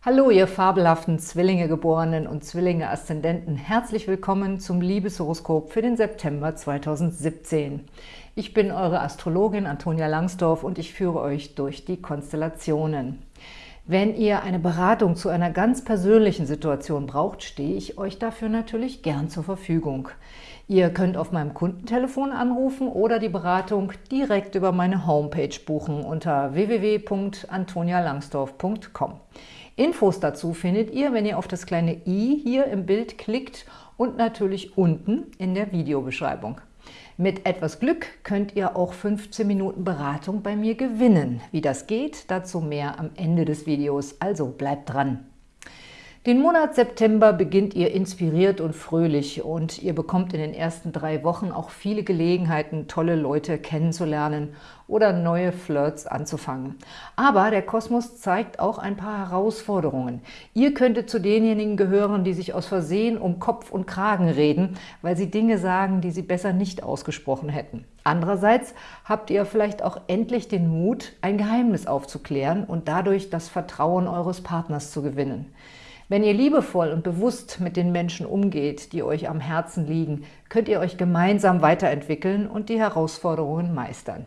Hallo, ihr fabelhaften Zwillinge-Geborenen und Zwillinge-Aszendenten. Herzlich willkommen zum Liebeshoroskop für den September 2017. Ich bin eure Astrologin Antonia Langsdorf und ich führe euch durch die Konstellationen. Wenn ihr eine Beratung zu einer ganz persönlichen Situation braucht, stehe ich euch dafür natürlich gern zur Verfügung. Ihr könnt auf meinem Kundentelefon anrufen oder die Beratung direkt über meine Homepage buchen unter www.antonialangsdorf.com. Infos dazu findet ihr, wenn ihr auf das kleine i hier im Bild klickt und natürlich unten in der Videobeschreibung. Mit etwas Glück könnt ihr auch 15 Minuten Beratung bei mir gewinnen. Wie das geht, dazu mehr am Ende des Videos, also bleibt dran! Den Monat September beginnt ihr inspiriert und fröhlich und ihr bekommt in den ersten drei Wochen auch viele Gelegenheiten, tolle Leute kennenzulernen oder neue Flirts anzufangen. Aber der Kosmos zeigt auch ein paar Herausforderungen. Ihr könntet zu denjenigen gehören, die sich aus Versehen um Kopf und Kragen reden, weil sie Dinge sagen, die sie besser nicht ausgesprochen hätten. Andererseits habt ihr vielleicht auch endlich den Mut, ein Geheimnis aufzuklären und dadurch das Vertrauen eures Partners zu gewinnen. Wenn ihr liebevoll und bewusst mit den Menschen umgeht, die euch am Herzen liegen, könnt ihr euch gemeinsam weiterentwickeln und die Herausforderungen meistern.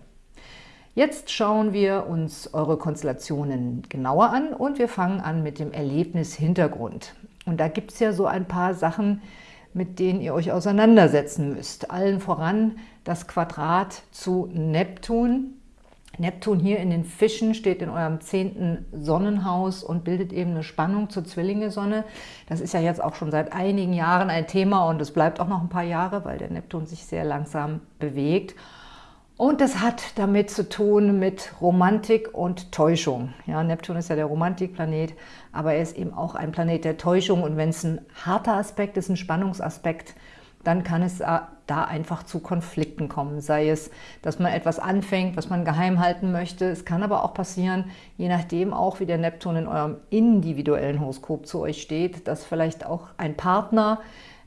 Jetzt schauen wir uns eure Konstellationen genauer an und wir fangen an mit dem Erlebnishintergrund. Und da gibt es ja so ein paar Sachen, mit denen ihr euch auseinandersetzen müsst. Allen voran das Quadrat zu Neptun, Neptun hier in den Fischen steht in eurem zehnten Sonnenhaus und bildet eben eine Spannung zur Zwillinge-Sonne. Das ist ja jetzt auch schon seit einigen Jahren ein Thema und es bleibt auch noch ein paar Jahre, weil der Neptun sich sehr langsam bewegt. Und das hat damit zu tun mit Romantik und Täuschung. Ja, Neptun ist ja der Romantikplanet, aber er ist eben auch ein Planet der Täuschung. Und wenn es ein harter Aspekt ist, ein Spannungsaspekt, dann kann es da einfach zu Konflikten kommen. Sei es, dass man etwas anfängt, was man geheim halten möchte. Es kann aber auch passieren, je nachdem auch, wie der Neptun in eurem individuellen Horoskop zu euch steht, dass vielleicht auch ein Partner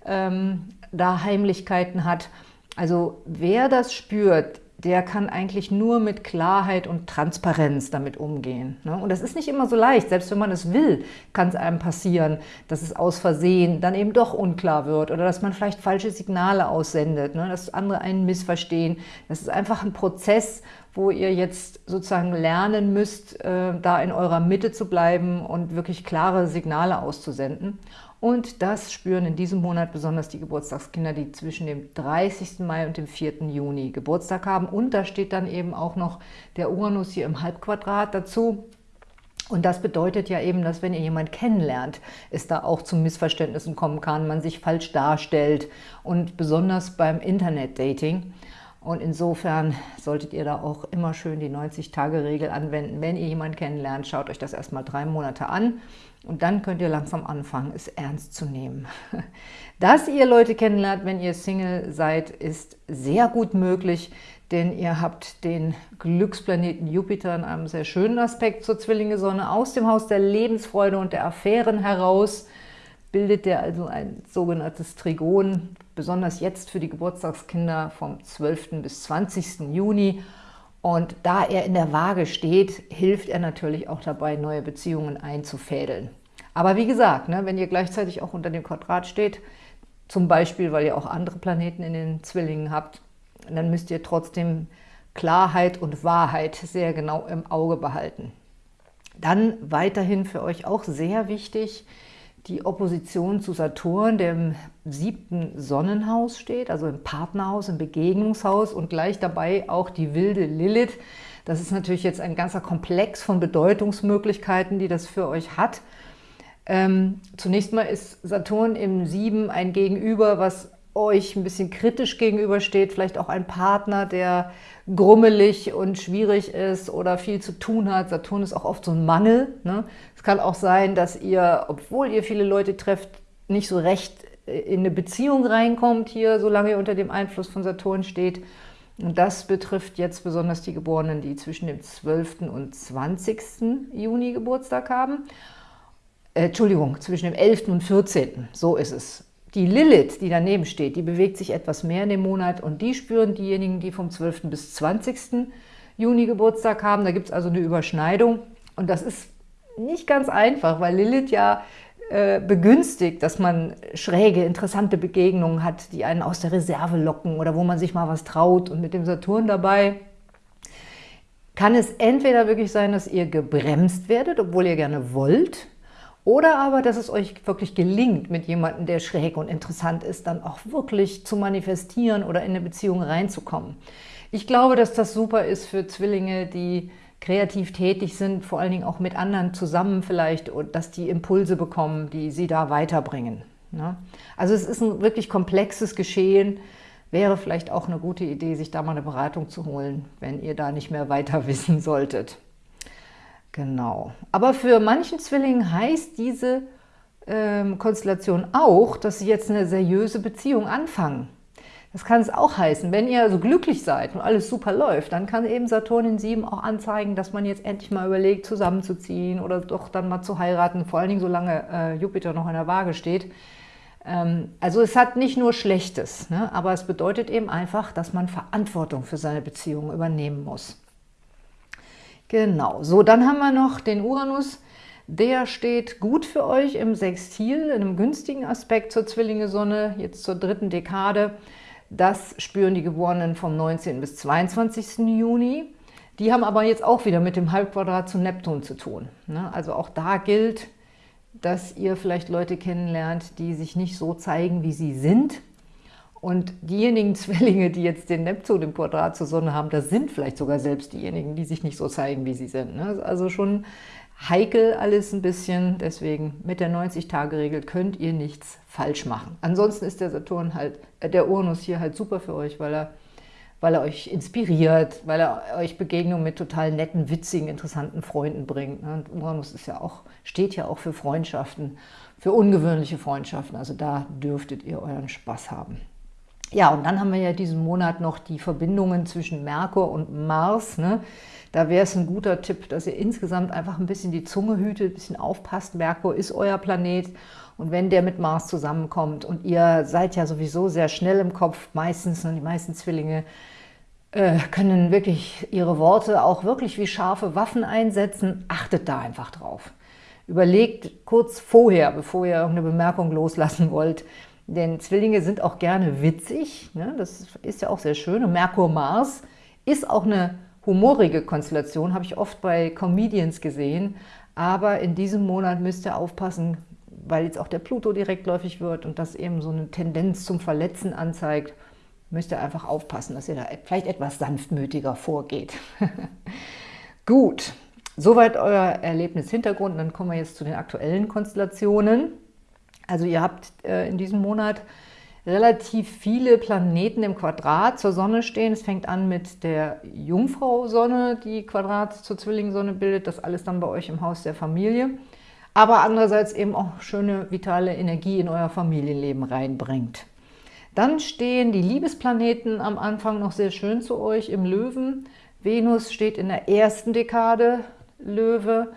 ähm, da Heimlichkeiten hat. Also wer das spürt, der kann eigentlich nur mit Klarheit und Transparenz damit umgehen. Ne? Und das ist nicht immer so leicht. Selbst wenn man es will, kann es einem passieren, dass es aus Versehen dann eben doch unklar wird oder dass man vielleicht falsche Signale aussendet, ne? dass andere einen missverstehen. Das ist einfach ein Prozess, wo ihr jetzt sozusagen lernen müsst, äh, da in eurer Mitte zu bleiben und wirklich klare Signale auszusenden. Und das spüren in diesem Monat besonders die Geburtstagskinder, die zwischen dem 30. Mai und dem 4. Juni Geburtstag haben. Und da steht dann eben auch noch der Uranus hier im Halbquadrat dazu. Und das bedeutet ja eben, dass wenn ihr jemanden kennenlernt, es da auch zu Missverständnissen kommen kann, man sich falsch darstellt und besonders beim Internet-Dating. Und insofern solltet ihr da auch immer schön die 90-Tage-Regel anwenden. Wenn ihr jemanden kennenlernt, schaut euch das erstmal drei Monate an und dann könnt ihr langsam anfangen, es ernst zu nehmen. Dass ihr Leute kennenlernt, wenn ihr Single seid, ist sehr gut möglich, denn ihr habt den Glücksplaneten Jupiter in einem sehr schönen Aspekt zur Zwillinge-Sonne aus dem Haus der Lebensfreude und der Affären heraus, bildet der also ein sogenanntes Trigon, besonders jetzt für die Geburtstagskinder vom 12. bis 20. Juni und da er in der Waage steht, hilft er natürlich auch dabei, neue Beziehungen einzufädeln. Aber wie gesagt, ne, wenn ihr gleichzeitig auch unter dem Quadrat steht, zum Beispiel, weil ihr auch andere Planeten in den Zwillingen habt, dann müsst ihr trotzdem Klarheit und Wahrheit sehr genau im Auge behalten. Dann weiterhin für euch auch sehr wichtig, die Opposition zu Saturn, der im siebten Sonnenhaus steht, also im Partnerhaus, im Begegnungshaus und gleich dabei auch die wilde Lilith. Das ist natürlich jetzt ein ganzer Komplex von Bedeutungsmöglichkeiten, die das für euch hat. Ähm, zunächst mal ist Saturn im Sieben ein Gegenüber, was euch ein bisschen kritisch gegenübersteht, vielleicht auch ein Partner, der grummelig und schwierig ist oder viel zu tun hat. Saturn ist auch oft so ein Mangel. Ne? Es kann auch sein, dass ihr, obwohl ihr viele Leute trefft, nicht so recht in eine Beziehung reinkommt hier, solange ihr unter dem Einfluss von Saturn steht. Und das betrifft jetzt besonders die Geborenen, die zwischen dem 12. und 20. Juni Geburtstag haben. Äh, Entschuldigung, zwischen dem 11. und 14. So ist es. Die Lilith, die daneben steht, die bewegt sich etwas mehr in dem Monat und die spüren diejenigen, die vom 12. bis 20. Juni Geburtstag haben. Da gibt es also eine Überschneidung und das ist nicht ganz einfach, weil Lilith ja äh, begünstigt, dass man schräge, interessante Begegnungen hat, die einen aus der Reserve locken oder wo man sich mal was traut. Und mit dem Saturn dabei kann es entweder wirklich sein, dass ihr gebremst werdet, obwohl ihr gerne wollt, oder aber, dass es euch wirklich gelingt, mit jemandem, der schräg und interessant ist, dann auch wirklich zu manifestieren oder in eine Beziehung reinzukommen. Ich glaube, dass das super ist für Zwillinge, die kreativ tätig sind, vor allen Dingen auch mit anderen zusammen vielleicht, und dass die Impulse bekommen, die sie da weiterbringen. Ne? Also es ist ein wirklich komplexes Geschehen, wäre vielleicht auch eine gute Idee, sich da mal eine Beratung zu holen, wenn ihr da nicht mehr weiter wissen solltet. Genau. Aber für manchen Zwillingen heißt diese ähm, Konstellation auch, dass sie jetzt eine seriöse Beziehung anfangen. Das kann es auch heißen, wenn ihr so glücklich seid und alles super läuft, dann kann eben Saturn in 7 auch anzeigen, dass man jetzt endlich mal überlegt, zusammenzuziehen oder doch dann mal zu heiraten, vor allen Dingen solange äh, Jupiter noch in der Waage steht. Ähm, also es hat nicht nur Schlechtes, ne? aber es bedeutet eben einfach, dass man Verantwortung für seine Beziehung übernehmen muss. Genau, so dann haben wir noch den Uranus, der steht gut für euch im Sextil, in einem günstigen Aspekt zur Zwillinge-Sonne, jetzt zur dritten Dekade. Das spüren die Geborenen vom 19. bis 22. Juni. Die haben aber jetzt auch wieder mit dem Halbquadrat zu Neptun zu tun. Ne? Also auch da gilt, dass ihr vielleicht Leute kennenlernt, die sich nicht so zeigen, wie sie sind. Und diejenigen Zwillinge, die jetzt den Neptun im Quadrat zur Sonne haben, das sind vielleicht sogar selbst diejenigen, die sich nicht so zeigen, wie sie sind. Ne? Also schon heikel alles ein bisschen, deswegen mit der 90-Tage-Regel könnt ihr nichts falsch machen. Ansonsten ist der Saturn halt, äh, der Uranus hier halt super für euch, weil er, weil er euch inspiriert, weil er euch Begegnungen mit total netten, witzigen, interessanten Freunden bringt. Ne? Und Uranus ist ja auch, steht ja auch für Freundschaften, für ungewöhnliche Freundschaften, also da dürftet ihr euren Spaß haben. Ja, und dann haben wir ja diesen Monat noch die Verbindungen zwischen Merkur und Mars, ne? Da wäre es ein guter Tipp, dass ihr insgesamt einfach ein bisschen die Zunge hütet, ein bisschen aufpasst. Merkur ist euer Planet und wenn der mit Mars zusammenkommt und ihr seid ja sowieso sehr schnell im Kopf, meistens, und die meisten Zwillinge äh, können wirklich ihre Worte auch wirklich wie scharfe Waffen einsetzen, achtet da einfach drauf. Überlegt kurz vorher, bevor ihr irgendeine Bemerkung loslassen wollt, denn Zwillinge sind auch gerne witzig, ne? das ist ja auch sehr schön. Und Merkur-Mars ist auch eine humorige Konstellation, habe ich oft bei Comedians gesehen. Aber in diesem Monat müsst ihr aufpassen, weil jetzt auch der Pluto direktläufig wird und das eben so eine Tendenz zum Verletzen anzeigt, müsst ihr einfach aufpassen, dass ihr da vielleicht etwas sanftmütiger vorgeht. Gut, soweit euer Erlebnishintergrund. Dann kommen wir jetzt zu den aktuellen Konstellationen. Also ihr habt äh, in diesem Monat relativ viele Planeten im Quadrat zur Sonne stehen. Es fängt an mit der Jungfrau-Sonne, die Quadrat zur Zwillingssonne bildet. Das alles dann bei euch im Haus der Familie. Aber andererseits eben auch schöne, vitale Energie in euer Familienleben reinbringt. Dann stehen die Liebesplaneten am Anfang noch sehr schön zu euch im Löwen. Venus steht in der ersten Dekade Löwe,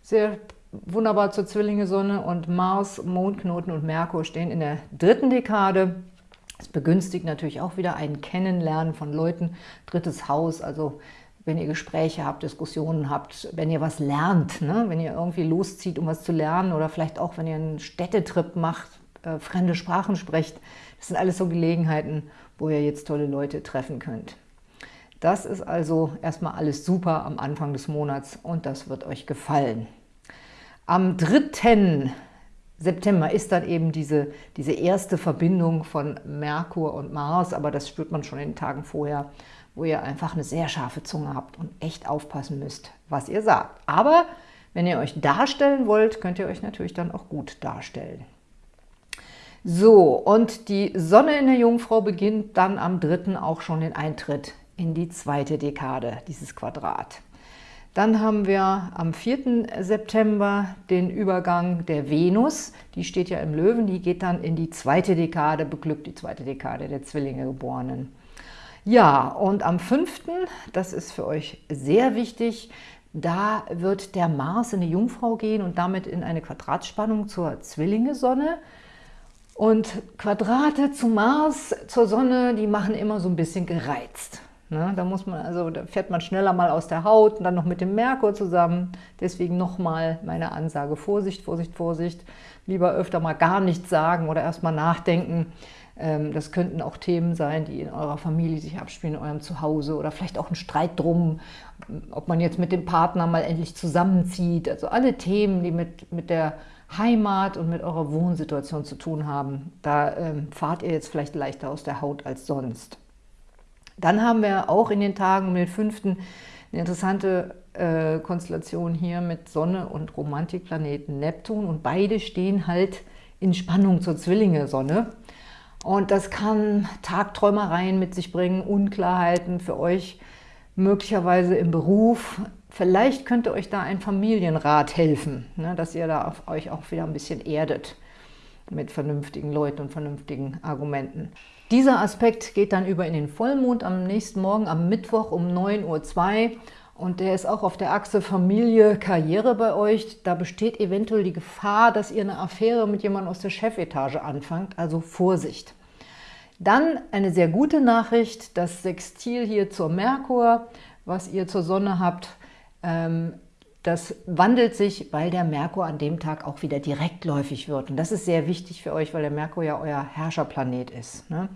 sehr wunderbar zur Zwillinge-Sonne und Mars, Mondknoten und Merkur stehen in der dritten Dekade. Es begünstigt natürlich auch wieder ein Kennenlernen von Leuten, drittes Haus, also wenn ihr Gespräche habt, Diskussionen habt, wenn ihr was lernt, ne? wenn ihr irgendwie loszieht, um was zu lernen oder vielleicht auch, wenn ihr einen Städtetrip macht, äh, fremde Sprachen sprecht. Das sind alles so Gelegenheiten, wo ihr jetzt tolle Leute treffen könnt. Das ist also erstmal alles super am Anfang des Monats und das wird euch gefallen. Am 3. September ist dann eben diese, diese erste Verbindung von Merkur und Mars, aber das spürt man schon in den Tagen vorher, wo ihr einfach eine sehr scharfe Zunge habt und echt aufpassen müsst, was ihr sagt. Aber wenn ihr euch darstellen wollt, könnt ihr euch natürlich dann auch gut darstellen. So, und die Sonne in der Jungfrau beginnt dann am 3. auch schon den Eintritt in die zweite Dekade, dieses Quadrat. Dann haben wir am 4. September den Übergang der Venus. Die steht ja im Löwen, die geht dann in die zweite Dekade, beglückt die zweite Dekade der Zwillinge Geborenen. Ja, und am 5., das ist für euch sehr wichtig, da wird der Mars in die Jungfrau gehen und damit in eine Quadratspannung zur Zwillinge-Sonne. Und Quadrate zu Mars, zur Sonne, die machen immer so ein bisschen gereizt. Ne? Da, muss man, also, da fährt man schneller mal aus der Haut und dann noch mit dem Merkur zusammen. Deswegen nochmal meine Ansage, Vorsicht, Vorsicht, Vorsicht. Lieber öfter mal gar nichts sagen oder erstmal nachdenken. Ähm, das könnten auch Themen sein, die in eurer Familie sich abspielen, in eurem Zuhause oder vielleicht auch ein Streit drum, ob man jetzt mit dem Partner mal endlich zusammenzieht. Also alle Themen, die mit, mit der Heimat und mit eurer Wohnsituation zu tun haben, da ähm, fahrt ihr jetzt vielleicht leichter aus der Haut als sonst. Dann haben wir auch in den Tagen um den 5. eine interessante äh, Konstellation hier mit Sonne und Romantikplaneten Neptun und beide stehen halt in Spannung zur Zwillinge-Sonne. Und das kann Tagträumereien mit sich bringen, Unklarheiten für euch, möglicherweise im Beruf, Vielleicht könnte euch da ein Familienrat helfen, ne, dass ihr da auf euch auch wieder ein bisschen erdet mit vernünftigen Leuten und vernünftigen Argumenten. Dieser Aspekt geht dann über in den Vollmond am nächsten Morgen, am Mittwoch um 9.02 Uhr und der ist auch auf der Achse Familie, Karriere bei euch. Da besteht eventuell die Gefahr, dass ihr eine Affäre mit jemandem aus der Chefetage anfangt, also Vorsicht. Dann eine sehr gute Nachricht, das Sextil hier zur Merkur, was ihr zur Sonne habt, ähm, das wandelt sich, weil der Merkur an dem Tag auch wieder direktläufig wird. Und das ist sehr wichtig für euch, weil der Merkur ja euer Herrscherplanet ist. Ne?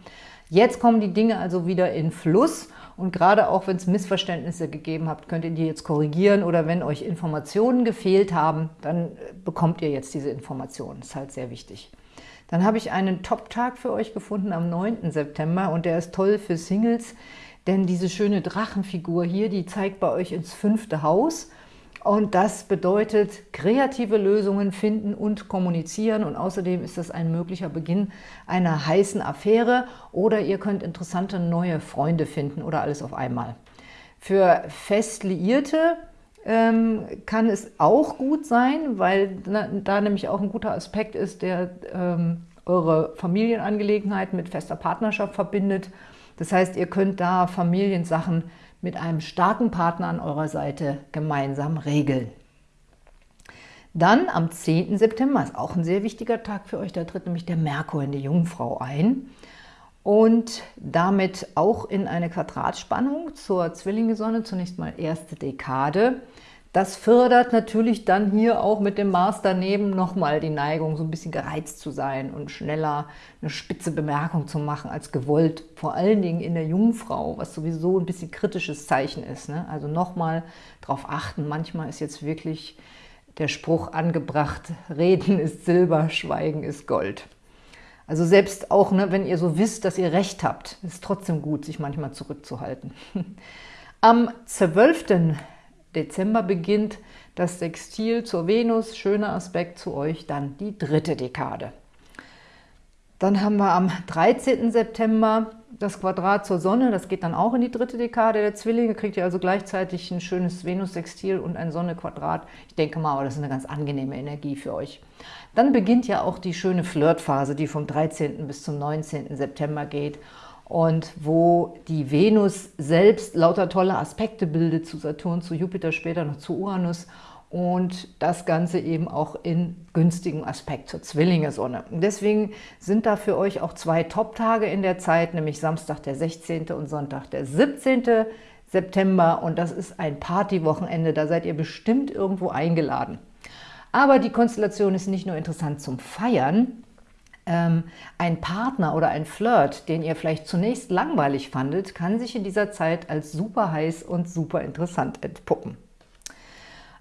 Jetzt kommen die Dinge also wieder in Fluss und gerade auch, wenn es Missverständnisse gegeben habt, könnt ihr die jetzt korrigieren oder wenn euch Informationen gefehlt haben, dann bekommt ihr jetzt diese Informationen. Das ist halt sehr wichtig. Dann habe ich einen Top-Tag für euch gefunden am 9. September und der ist toll für Singles, denn diese schöne Drachenfigur hier, die zeigt bei euch ins fünfte Haus. Und das bedeutet kreative Lösungen finden und kommunizieren. Und außerdem ist das ein möglicher Beginn einer heißen Affäre. Oder ihr könnt interessante neue Freunde finden oder alles auf einmal. Für fest Liierte ähm, kann es auch gut sein, weil da nämlich auch ein guter Aspekt ist, der ähm, eure Familienangelegenheit mit fester Partnerschaft verbindet das heißt, ihr könnt da Familiensachen mit einem starken Partner an eurer Seite gemeinsam regeln. Dann am 10. September ist auch ein sehr wichtiger Tag für euch, da tritt nämlich der Merkur in die Jungfrau ein und damit auch in eine Quadratspannung zur Zwillinge-Sonne, zunächst mal erste Dekade. Das fördert natürlich dann hier auch mit dem Mars daneben nochmal die Neigung, so ein bisschen gereizt zu sein und schneller eine spitze Bemerkung zu machen als gewollt. Vor allen Dingen in der Jungfrau, was sowieso ein bisschen kritisches Zeichen ist. Ne? Also nochmal darauf achten, manchmal ist jetzt wirklich der Spruch angebracht, Reden ist Silber, Schweigen ist Gold. Also selbst auch, ne, wenn ihr so wisst, dass ihr Recht habt, ist es trotzdem gut, sich manchmal zurückzuhalten. Am 12. Dezember beginnt das Sextil zur Venus, schöner Aspekt zu euch, dann die dritte Dekade. Dann haben wir am 13. September das Quadrat zur Sonne, das geht dann auch in die dritte Dekade der Zwillinge, kriegt ihr also gleichzeitig ein schönes Venus-Sextil und ein Sonne-Quadrat. Ich denke mal, aber das ist eine ganz angenehme Energie für euch. Dann beginnt ja auch die schöne Flirtphase, die vom 13. bis zum 19. September geht und wo die Venus selbst lauter tolle Aspekte bildet zu Saturn, zu Jupiter, später noch zu Uranus und das Ganze eben auch in günstigem Aspekt zur Zwillinge-Sonne. Deswegen sind da für euch auch zwei Top-Tage in der Zeit, nämlich Samstag der 16. und Sonntag der 17. September und das ist ein Partywochenende, da seid ihr bestimmt irgendwo eingeladen. Aber die Konstellation ist nicht nur interessant zum Feiern, ähm, ein Partner oder ein Flirt, den ihr vielleicht zunächst langweilig fandet, kann sich in dieser Zeit als super heiß und super interessant entpuppen.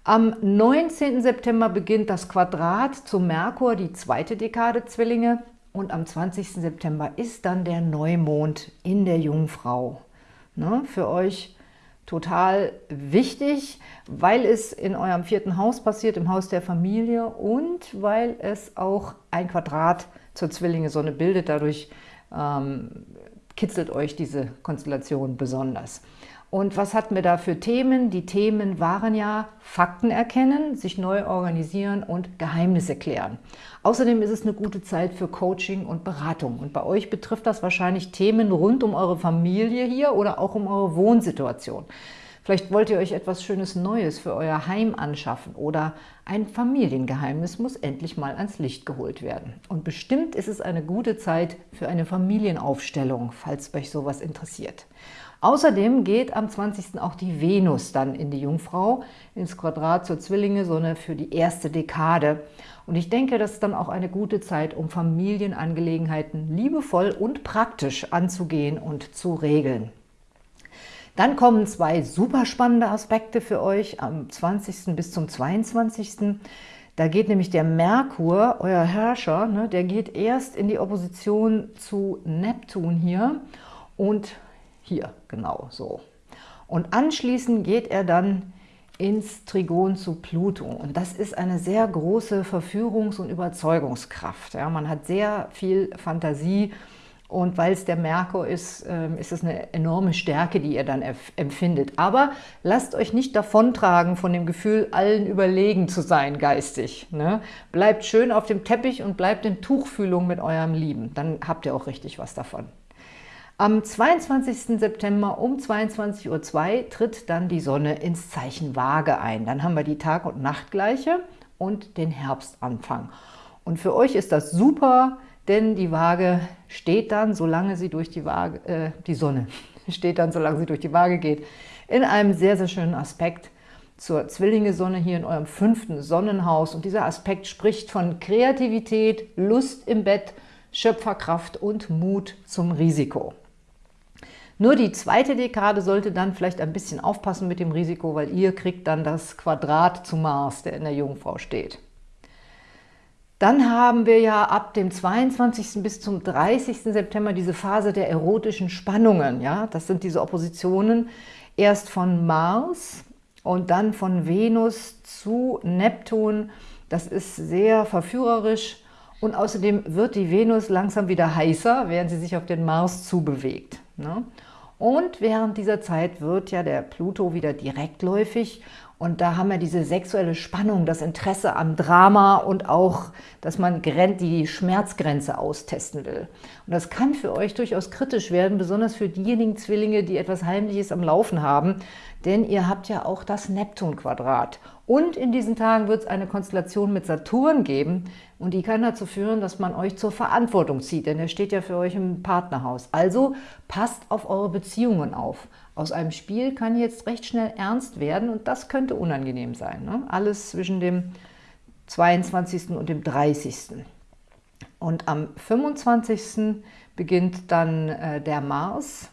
Am 19. September beginnt das Quadrat zu Merkur, die zweite Dekade Zwillinge. Und am 20. September ist dann der Neumond in der Jungfrau. Ne, für euch total wichtig, weil es in eurem vierten Haus passiert, im Haus der Familie und weil es auch ein Quadrat ist zur Zwillinge-Sonne bildet. Dadurch ähm, kitzelt euch diese Konstellation besonders. Und was hatten wir da für Themen? Die Themen waren ja Fakten erkennen, sich neu organisieren und Geheimnisse klären. Außerdem ist es eine gute Zeit für Coaching und Beratung. Und bei euch betrifft das wahrscheinlich Themen rund um eure Familie hier oder auch um eure Wohnsituation. Vielleicht wollt ihr euch etwas Schönes Neues für euer Heim anschaffen oder ein Familiengeheimnis muss endlich mal ans Licht geholt werden. Und bestimmt ist es eine gute Zeit für eine Familienaufstellung, falls euch sowas interessiert. Außerdem geht am 20. auch die Venus dann in die Jungfrau, ins Quadrat zur Zwillinge-Sonne für die erste Dekade. Und ich denke, das ist dann auch eine gute Zeit, um Familienangelegenheiten liebevoll und praktisch anzugehen und zu regeln. Dann kommen zwei super spannende Aspekte für euch am 20. bis zum 22. Da geht nämlich der Merkur, euer Herrscher, ne, der geht erst in die Opposition zu Neptun hier und hier, genau so. Und anschließend geht er dann ins Trigon zu Pluto. Und das ist eine sehr große Verführungs- und Überzeugungskraft. Ja, man hat sehr viel Fantasie und weil es der Merkur ist, ähm, ist es eine enorme Stärke, die ihr dann empfindet. Aber lasst euch nicht davontragen von dem Gefühl, allen überlegen zu sein geistig. Ne? Bleibt schön auf dem Teppich und bleibt in Tuchfühlung mit eurem Lieben. Dann habt ihr auch richtig was davon. Am 22. September um 22.02 Uhr tritt dann die Sonne ins Zeichen Waage ein. Dann haben wir die Tag- und Nachtgleiche und den Herbstanfang. Und für euch ist das super, denn die Waage steht dann, solange sie durch die Waage, äh, die Sonne steht dann, solange sie durch die Waage geht, in einem sehr, sehr schönen Aspekt zur Zwillinge-Sonne hier in eurem fünften Sonnenhaus. Und dieser Aspekt spricht von Kreativität, Lust im Bett, Schöpferkraft und Mut zum Risiko. Nur die zweite Dekade sollte dann vielleicht ein bisschen aufpassen mit dem Risiko, weil ihr kriegt dann das Quadrat zu Mars, der in der Jungfrau steht. Dann haben wir ja ab dem 22. bis zum 30. September diese Phase der erotischen Spannungen. Ja? Das sind diese Oppositionen erst von Mars und dann von Venus zu Neptun. Das ist sehr verführerisch und außerdem wird die Venus langsam wieder heißer, während sie sich auf den Mars zubewegt. Ne? Und während dieser Zeit wird ja der Pluto wieder direktläufig und da haben wir diese sexuelle Spannung, das Interesse am Drama und auch, dass man die Schmerzgrenze austesten will. Und das kann für euch durchaus kritisch werden, besonders für diejenigen Zwillinge, die etwas Heimliches am Laufen haben, denn ihr habt ja auch das Neptun-Quadrat. Und in diesen Tagen wird es eine Konstellation mit Saturn geben und die kann dazu führen, dass man euch zur Verantwortung zieht, denn er steht ja für euch im Partnerhaus. Also passt auf eure Beziehungen auf. Aus einem Spiel kann jetzt recht schnell ernst werden und das könnte unangenehm sein. Ne? Alles zwischen dem 22. und dem 30. Und am 25. beginnt dann äh, der Mars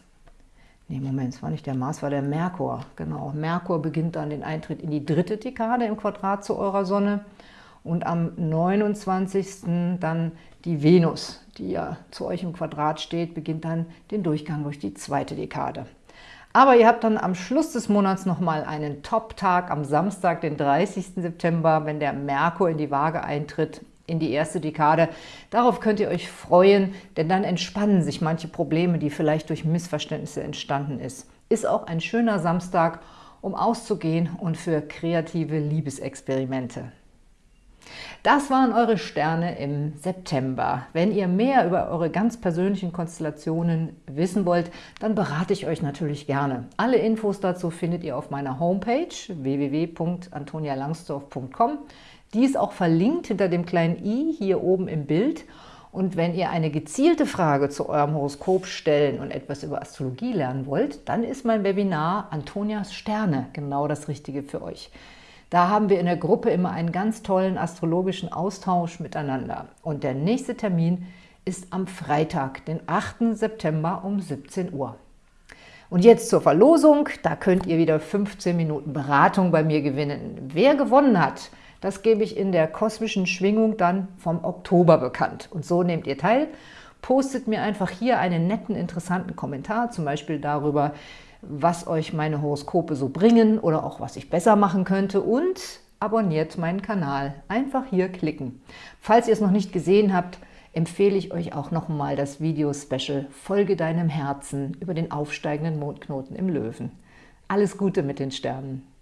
Nee, Moment, es war nicht der Mars, war der Merkur. Genau, Merkur beginnt dann den Eintritt in die dritte Dekade im Quadrat zu eurer Sonne. Und am 29. dann die Venus, die ja zu euch im Quadrat steht, beginnt dann den Durchgang durch die zweite Dekade. Aber ihr habt dann am Schluss des Monats nochmal einen Top-Tag am Samstag, den 30. September, wenn der Merkur in die Waage eintritt in die erste Dekade. Darauf könnt ihr euch freuen, denn dann entspannen sich manche Probleme, die vielleicht durch Missverständnisse entstanden ist. Ist auch ein schöner Samstag, um auszugehen und für kreative Liebesexperimente. Das waren eure Sterne im September. Wenn ihr mehr über eure ganz persönlichen Konstellationen wissen wollt, dann berate ich euch natürlich gerne. Alle Infos dazu findet ihr auf meiner Homepage www.antonialangsdorf.com. Die ist auch verlinkt hinter dem kleinen i hier oben im Bild. Und wenn ihr eine gezielte Frage zu eurem Horoskop stellen und etwas über Astrologie lernen wollt, dann ist mein Webinar Antonias Sterne genau das Richtige für euch. Da haben wir in der Gruppe immer einen ganz tollen astrologischen Austausch miteinander. Und der nächste Termin ist am Freitag, den 8. September um 17 Uhr. Und jetzt zur Verlosung. Da könnt ihr wieder 15 Minuten Beratung bei mir gewinnen. Wer gewonnen hat, das gebe ich in der kosmischen Schwingung dann vom Oktober bekannt. Und so nehmt ihr teil. Postet mir einfach hier einen netten, interessanten Kommentar, zum Beispiel darüber, was euch meine Horoskope so bringen oder auch was ich besser machen könnte und abonniert meinen Kanal. Einfach hier klicken. Falls ihr es noch nicht gesehen habt, empfehle ich euch auch nochmal das Video-Special Folge deinem Herzen über den aufsteigenden Mondknoten im Löwen. Alles Gute mit den Sternen!